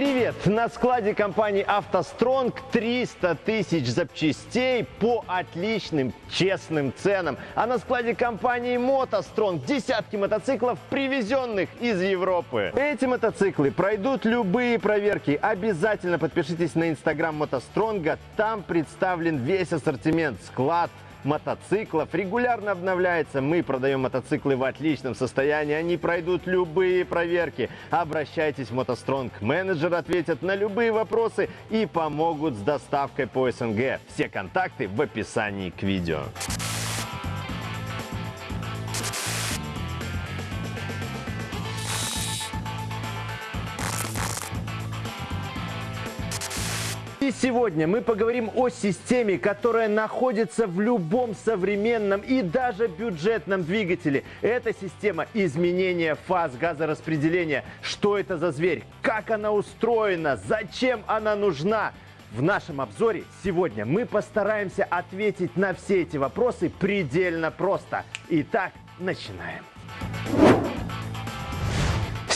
Привет! На складе компании «АвтоСтронг» 300 тысяч запчастей по отличным, честным ценам. А на складе компании «МотоСтронг» десятки мотоциклов, привезенных из Европы. Эти мотоциклы пройдут любые проверки. Обязательно подпишитесь на инстаграм «МотоСтронга». Там представлен весь ассортимент, склад, мотоциклов регулярно обновляется. Мы продаем мотоциклы в отличном состоянии. Они пройдут любые проверки. Обращайтесь в мотостронг. Менеджер ответят на любые вопросы и помогут с доставкой по СНГ. Все контакты в описании к видео. Сегодня мы поговорим о системе, которая находится в любом современном и даже бюджетном двигателе. Это система изменения фаз газораспределения. Что это за зверь? Как она устроена? Зачем она нужна? В нашем обзоре сегодня мы постараемся ответить на все эти вопросы предельно просто. Итак, начинаем.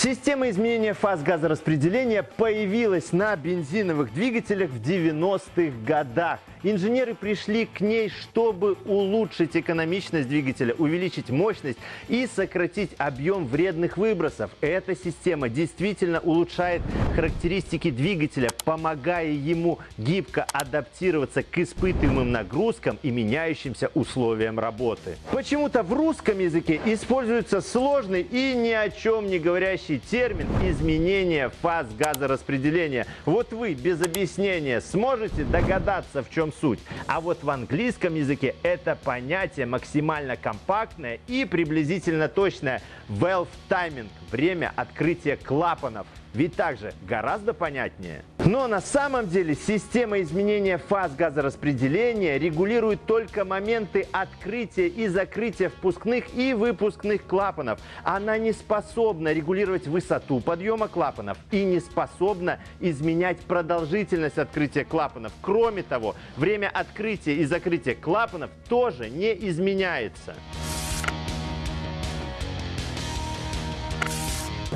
Система изменения фаз газораспределения появилась на бензиновых двигателях в 90-х годах. Инженеры пришли к ней, чтобы улучшить экономичность двигателя, увеличить мощность и сократить объем вредных выбросов. Эта система действительно улучшает характеристики двигателя, помогая ему гибко адаптироваться к испытываемым нагрузкам и меняющимся условиям работы. Почему-то в русском языке используется сложный и ни о чем не говорящий термин изменения фаз газораспределения. Вот вы без объяснения сможете догадаться, в чем суть. А вот в английском языке это понятие максимально компактное и приблизительно точное. Valve timing – время открытия клапанов. Ведь также гораздо понятнее. Но на самом деле система изменения фаз газораспределения регулирует только моменты открытия и закрытия впускных и выпускных клапанов. Она не способна регулировать высоту подъема клапанов и не способна изменять продолжительность открытия клапанов. Кроме того, время открытия и закрытия клапанов тоже не изменяется.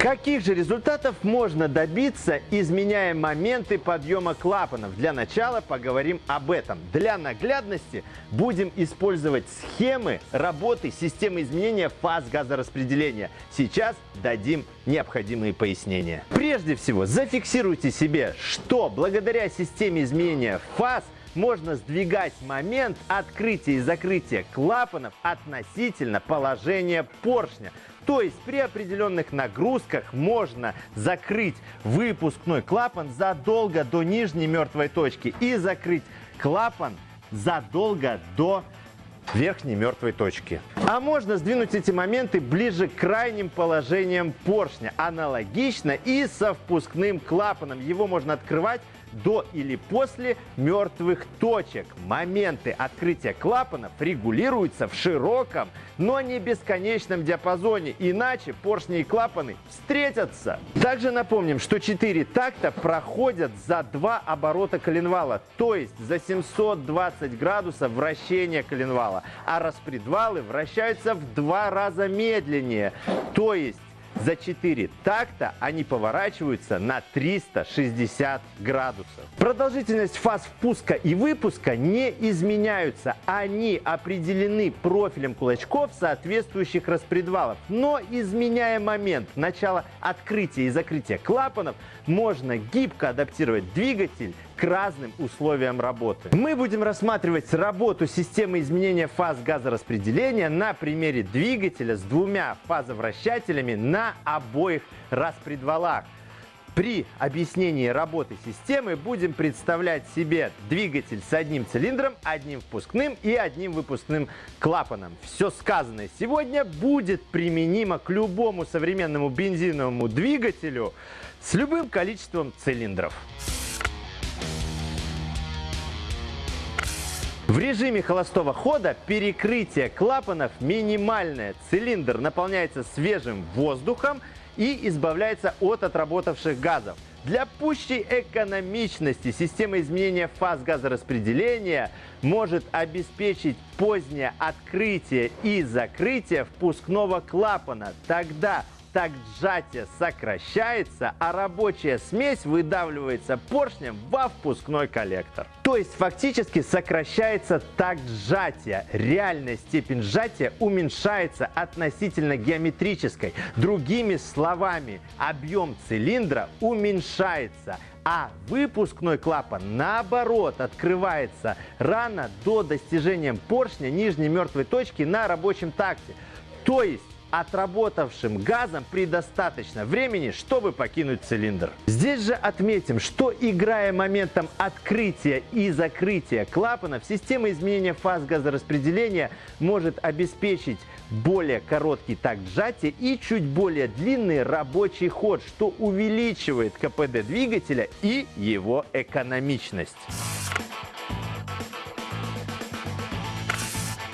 Каких же результатов можно добиться, изменяя моменты подъема клапанов? Для начала поговорим об этом. Для наглядности будем использовать схемы работы системы изменения фаз газораспределения. Сейчас дадим необходимые пояснения. Прежде всего, зафиксируйте себе, что благодаря системе изменения фаз можно сдвигать момент открытия и закрытия клапанов относительно положения поршня. То есть при определенных нагрузках можно закрыть выпускной клапан задолго до нижней мертвой точки и закрыть клапан задолго до верхней мертвой точки. А можно сдвинуть эти моменты ближе к крайним положениям поршня. Аналогично и со впускным клапаном. Его можно открывать до или после мертвых точек. Моменты открытия клапанов регулируются в широком, но не бесконечном диапазоне, иначе поршни и клапаны встретятся. Также напомним, что 4 такта проходят за 2 оборота коленвала, то есть за 720 градусов вращения коленвала, а распредвалы вращаются в два раза медленнее, то есть за 4 такта они поворачиваются на 360 градусов. Продолжительность фаз впуска и выпуска не изменяются. Они определены профилем кулачков соответствующих распредвалов. Но изменяя момент начала открытия и закрытия клапанов, можно гибко адаптировать двигатель к разным условиям работы. Мы будем рассматривать работу системы изменения фаз газораспределения на примере двигателя с двумя фазовращателями на обоих распредвалах. При объяснении работы системы будем представлять себе двигатель с одним цилиндром, одним впускным и одним выпускным клапаном. Все сказанное сегодня будет применимо к любому современному бензиновому двигателю с любым количеством цилиндров. В режиме холостого хода перекрытие клапанов минимальное. Цилиндр наполняется свежим воздухом и избавляется от отработавших газов. Для пущей экономичности система изменения фаз газораспределения может обеспечить позднее открытие и закрытие впускного клапана. Тогда так сжатие сокращается, а рабочая смесь выдавливается поршнем во впускной коллектор. То есть фактически сокращается так сжатие. Реальная степень сжатия уменьшается относительно геометрической. Другими словами, объем цилиндра уменьшается, а выпускной клапан наоборот открывается рано до достижения поршня нижней мертвой точки на рабочем такте. То есть отработавшим газом предостаточно времени, чтобы покинуть цилиндр. Здесь же отметим, что играя моментом открытия и закрытия клапанов, система изменения фаз газораспределения может обеспечить более короткий такт сжатия и чуть более длинный рабочий ход, что увеличивает КПД двигателя и его экономичность.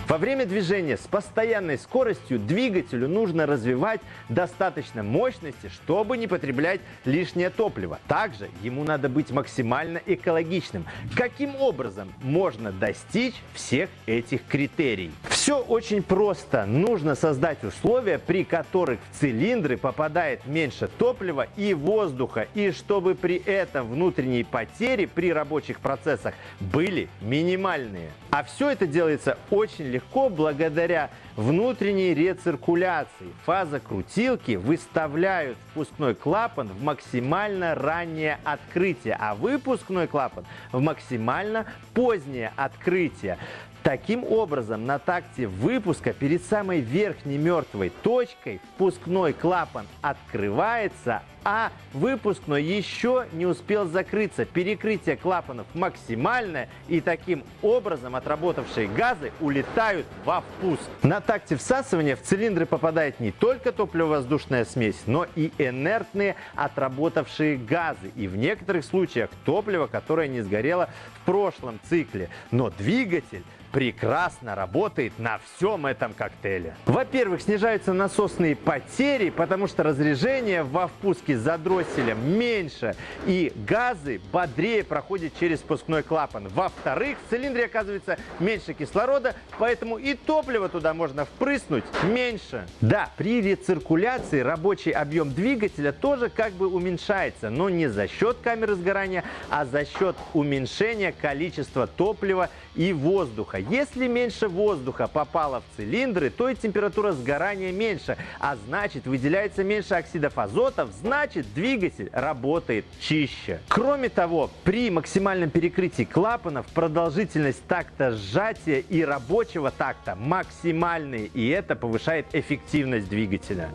Во время движения с постоянной скоростью двигателю нужно развивать достаточно мощности, чтобы не потреблять лишнее топливо. Также ему надо быть максимально экологичным. Каким образом можно достичь всех этих критерий? Все очень просто. Нужно создать условия, при которых в цилиндры попадает меньше топлива и воздуха, и чтобы при этом внутренние потери при рабочих процессах были минимальные. А все это делается очень легко благодаря внутренней рециркуляции. Фаза крутилки выставляют впускной клапан в максимально раннее открытие, а выпускной клапан в максимально позднее открытие. Таким образом, на такте выпуска перед самой верхней мертвой точкой впускной клапан открывается, а выпускной еще не успел закрыться. Перекрытие клапанов максимальное, и таким образом отработавшие газы улетают во впуск. На такте всасывания в цилиндры попадает не только топливо-воздушная смесь, но и инертные отработавшие газы. И в некоторых случаях топливо, которое не сгорело в прошлом цикле. Но двигатель прекрасно работает на всем этом коктейле. Во-первых, снижаются насосные потери, потому что разрежение во впуске за дросселем меньше и газы бодрее проходят через спускной клапан. Во-вторых, в цилиндре оказывается меньше кислорода, поэтому и топливо туда можно впрыснуть меньше. Да, при рециркуляции рабочий объем двигателя тоже как бы уменьшается, но не за счет камеры сгорания, а за счет уменьшения количества топлива и воздуха. Если меньше воздуха попало в цилиндры, то и температура сгорания меньше, а значит выделяется меньше оксидов азотов, значит двигатель работает чище. Кроме того, при максимальном перекрытии клапанов продолжительность такта сжатия и рабочего такта максимальные, и это повышает эффективность двигателя.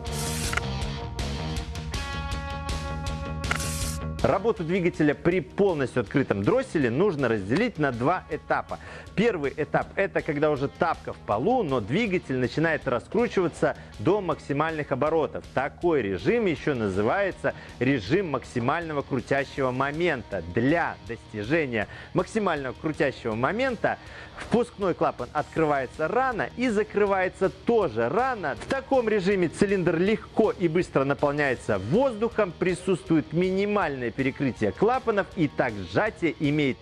Работу двигателя при полностью открытом дросселе нужно разделить на два этапа. Первый этап – это когда уже тапка в полу, но двигатель начинает раскручиваться до максимальных оборотов. Такой режим еще называется режим максимального крутящего момента. Для достижения максимального крутящего момента впускной клапан открывается рано и закрывается тоже рано. В таком режиме цилиндр легко и быстро наполняется воздухом, присутствует минимальное перекрытие клапанов и так сжатие имеет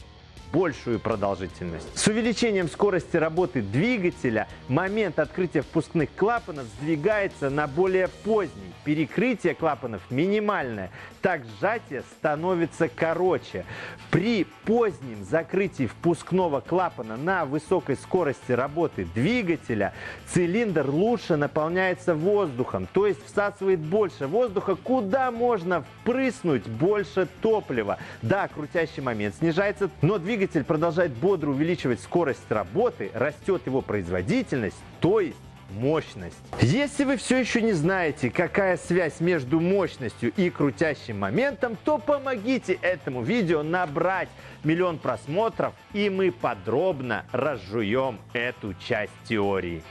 большую продолжительность. С увеличением скорости работы двигателя момент открытия впускных клапанов сдвигается на более поздний. Перекрытие клапанов минимальное, так сжатие становится короче. При позднем закрытии впускного клапана на высокой скорости работы двигателя цилиндр лучше наполняется воздухом, то есть всасывает больше воздуха, куда можно впрыснуть больше топлива. Да, крутящий момент снижается, но двигатель продолжает бодро увеличивать скорость работы, растет его производительность, то есть мощность. Если вы все еще не знаете, какая связь между мощностью и крутящим моментом, то помогите этому видео набрать миллион просмотров, и мы подробно разжуем эту часть теории.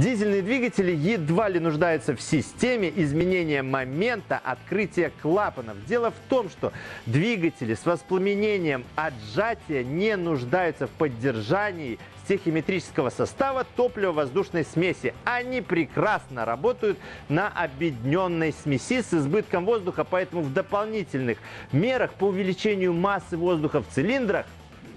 Дизельные двигатели едва ли нуждаются в системе изменения момента открытия клапанов. Дело в том, что двигатели с воспламенением отжатия не нуждаются в поддержании стехиметрического состава топливо-воздушной смеси. Они прекрасно работают на объединенной смеси с избытком воздуха, поэтому в дополнительных мерах по увеличению массы воздуха в цилиндрах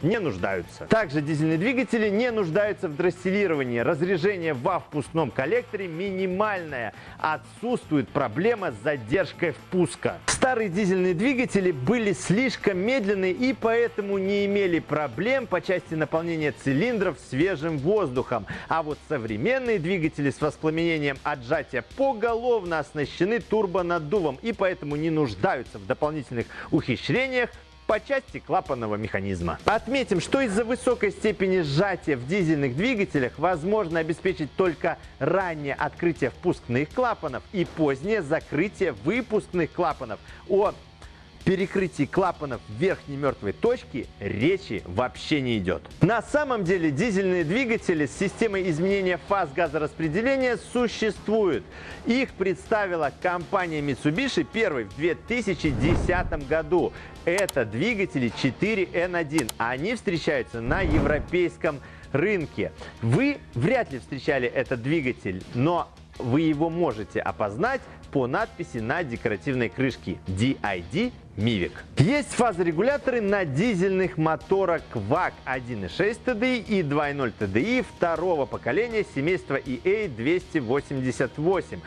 не нуждаются. Также дизельные двигатели не нуждаются в дросселировании. Разряжение во впускном коллекторе минимальное. Отсутствует проблема с задержкой впуска. Старые дизельные двигатели были слишком медленные и поэтому не имели проблем по части наполнения цилиндров свежим воздухом. А вот современные двигатели с воспламенением отжатия поголовно оснащены турбонаддувом и поэтому не нуждаются в дополнительных ухищрениях по части клапанного механизма. Отметим, что из-за высокой степени сжатия в дизельных двигателях возможно обеспечить только раннее открытие впускных клапанов и позднее закрытие выпускных клапанов. О перекрытии клапанов верхней мертвой точки речи вообще не идет. На самом деле дизельные двигатели с системой изменения фаз газораспределения существуют. Их представила компания Mitsubishi первой в 2010 году. Это двигатели 4N1. Они встречаются на европейском рынке. Вы вряд ли встречали этот двигатель, но вы его можете опознать по надписи на декоративной крышке DID Mivik. Есть фазорегуляторы на дизельных моторах VAC 1.6 TDI и 2.0 TDI второго поколения семейства EA288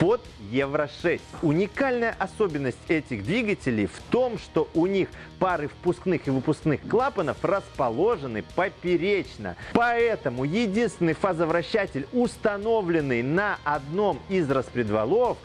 под Евро-6. Уникальная особенность этих двигателей в том, что у них пары впускных и выпускных клапанов расположены поперечно. Поэтому единственный фазовращатель, установленный на одном из распредвалов,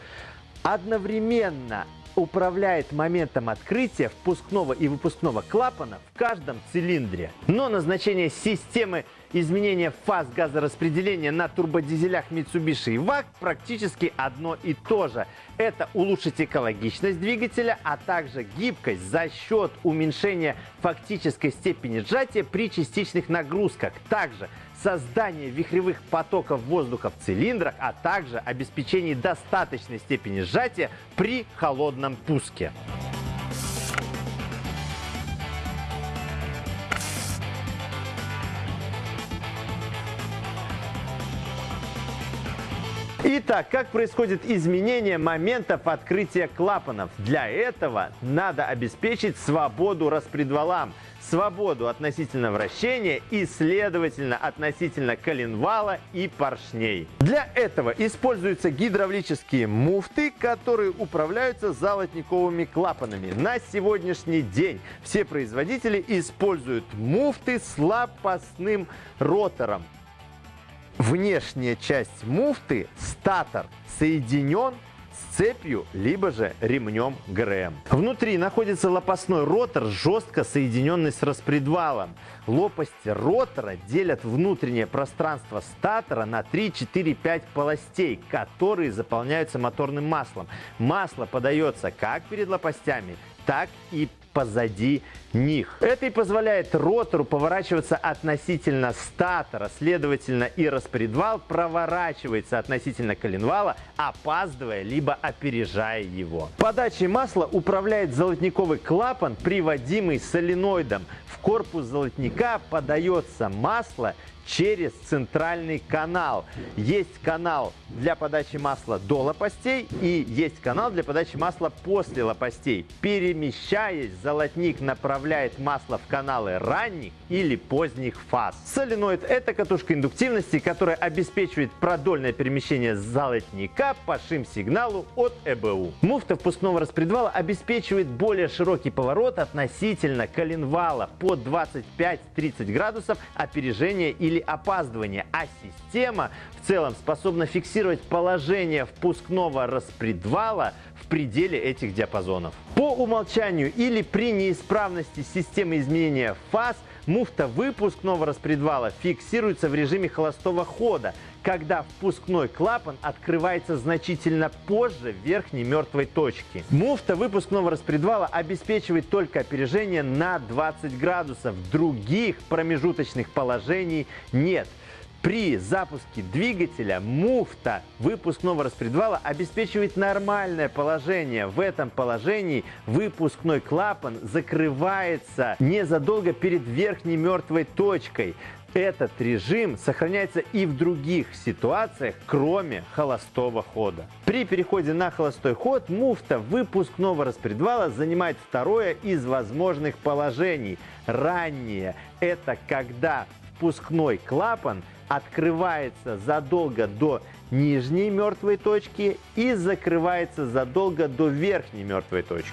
одновременно управляет моментом открытия впускного и выпускного клапана в каждом цилиндре. Но назначение системы изменения фаз газораспределения на турбодизелях Mitsubishi и VAG практически одно и то же. Это улучшить экологичность двигателя, а также гибкость за счет уменьшения фактической степени сжатия при частичных нагрузках. Также создание вихревых потоков воздуха в цилиндрах, а также обеспечение достаточной степени сжатия при холодном пуске. Итак, как происходит изменение моментов открытия клапанов? Для этого надо обеспечить свободу распредвалам, свободу относительно вращения и, следовательно, относительно коленвала и поршней. Для этого используются гидравлические муфты, которые управляются золотниковыми клапанами. На сегодняшний день все производители используют муфты с лопастным ротором. Внешняя часть муфты, статор, соединен с цепью, либо же ремнем ГРМ. Внутри находится лопастной ротор, жестко соединенный с распредвалом. Лопасти ротора делят внутреннее пространство статора на 3, 4, 5 полостей, которые заполняются моторным маслом. Масло подается как перед лопастями, так и позади них. Это и позволяет ротору поворачиваться относительно статора, следовательно и распредвал проворачивается относительно коленвала, опаздывая либо опережая его. Подачей масла управляет золотниковый клапан, приводимый соленоидом. Корпус золотника подается масло через центральный канал. Есть канал для подачи масла до лопастей и есть канал для подачи масла после лопастей. Перемещаясь, золотник направляет масло в каналы ранних или поздних фаз. Соленоид – это катушка индуктивности, которая обеспечивает продольное перемещение золотника по шим-сигналу от ЭБУ. Муфта впускного распредвала обеспечивает более широкий поворот относительно коленвала по 25-30 градусов опережения или опаздывания, а система в целом способна фиксировать положение впускного распредвала в пределе этих диапазонов. По умолчанию или при неисправности системы изменения фаз муфта выпускного распредвала фиксируется в режиме холостого хода, когда впускной клапан открывается значительно позже верхней мертвой точки. Муфта выпускного распредвала обеспечивает только опережение на 20 градусов. Других промежуточных положений нет. При запуске двигателя муфта выпускного распредвала обеспечивает нормальное положение. В этом положении выпускной клапан закрывается незадолго перед верхней мертвой точкой. Этот режим сохраняется и в других ситуациях, кроме холостого хода. При переходе на холостой ход муфта выпускного распредвала занимает второе из возможных положений. Раннее – это когда впускной клапан открывается задолго до нижней мертвой точки и закрывается задолго до верхней мертвой точки.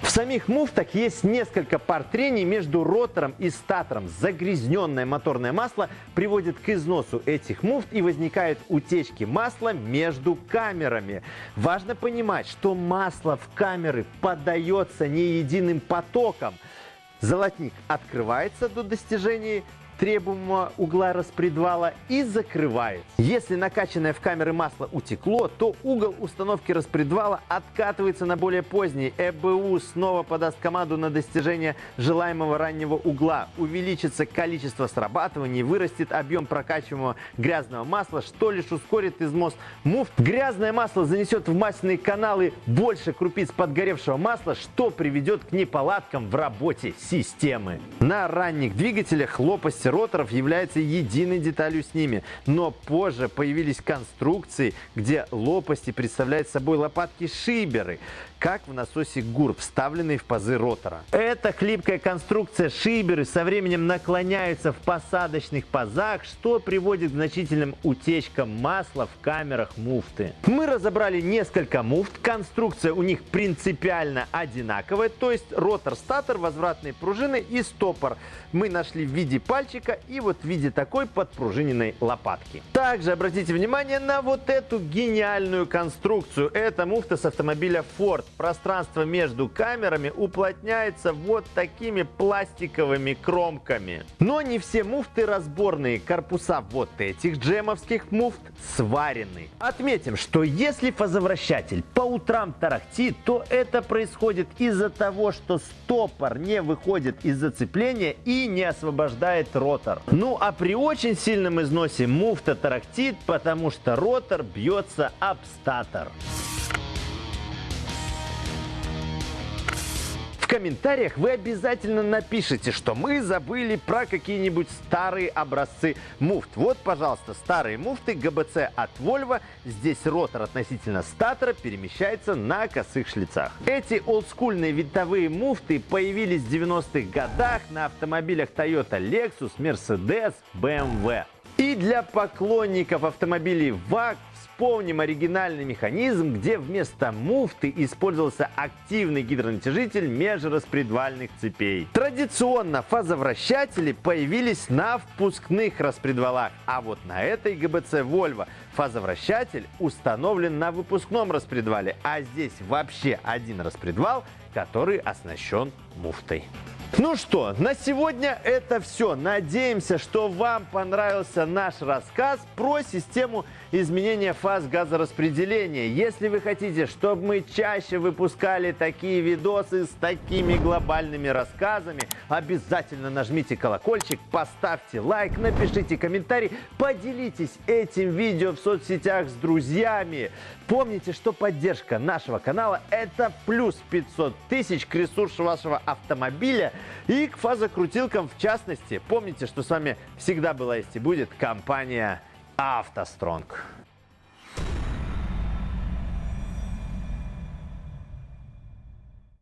В самих муфтах есть несколько пар трений между ротором и статором. Загрязненное моторное масло приводит к износу этих муфт и возникают утечки масла между камерами. Важно понимать, что масло в камеры подается не единым потоком. Золотник открывается до достижения требуемого угла распредвала и закрывается. Если накачанное в камеры масло утекло, то угол установки распредвала откатывается на более поздний. ЭБУ снова подаст команду на достижение желаемого раннего угла. Увеличится количество срабатываний, вырастет объем прокачиваемого грязного масла, что лишь ускорит износ муфт. Грязное масло занесет в масляные каналы больше крупиц подгоревшего масла, что приведет к неполадкам в работе системы. На ранних двигателях лопасти Часть роторов является единой деталью с ними, но позже появились конструкции, где лопасти представляют собой лопатки-шиберы, как в насосе ГУР, вставленные в пазы ротора. Эта хлипкая конструкция шиберы со временем наклоняются в посадочных пазах, что приводит к значительным утечкам масла в камерах муфты. Мы разобрали несколько муфт, конструкция у них принципиально одинаковая, то есть ротор-статор, возвратные пружины и стопор мы нашли в виде пальчика и вот в виде такой подпружиненной лопатки. Также обратите внимание на вот эту гениальную конструкцию. Это муфта с автомобиля Ford пространство между камерами уплотняется вот такими пластиковыми кромками. Но не все муфты разборные. Корпуса вот этих джемовских муфт сварены. Отметим, что если фазовращатель по утрам тарахтит, то это происходит из-за того, что стопор не выходит из зацепления и не освобождает ротор. Ну а при очень сильном износе муфта тарахтит, потому что ротор бьется об статор. Комментариях вы обязательно напишите, что мы забыли про какие-нибудь старые образцы муфт. Вот, пожалуйста, старые муфты ГБЦ от Volvo. Здесь ротор относительно статора перемещается на косых шлицах. Эти олдскульные винтовые муфты появились в 90-х годах на автомобилях Toyota Lexus, Mercedes, BMW. И для поклонников автомобилей VAG Вспомним оригинальный механизм, где вместо муфты использовался активный гидронатяжитель межраспредвальных цепей. Традиционно фазовращатели появились на впускных распредвалах, а вот на этой ГБЦ Volvo фазовращатель установлен на выпускном распредвале, а здесь вообще один распредвал, который оснащен муфтой. Ну что, на сегодня это все. Надеемся, что вам понравился наш рассказ про систему изменения фаз газораспределения. Если вы хотите, чтобы мы чаще выпускали такие видосы с такими глобальными рассказами, обязательно нажмите колокольчик, поставьте лайк, напишите комментарий, поделитесь этим видео в соцсетях с друзьями. Помните, что поддержка нашего канала – это плюс 500 тысяч к ресурсу вашего автомобиля и к фазокрутилкам в частности. Помните, что с вами всегда была есть и будет компания автостронг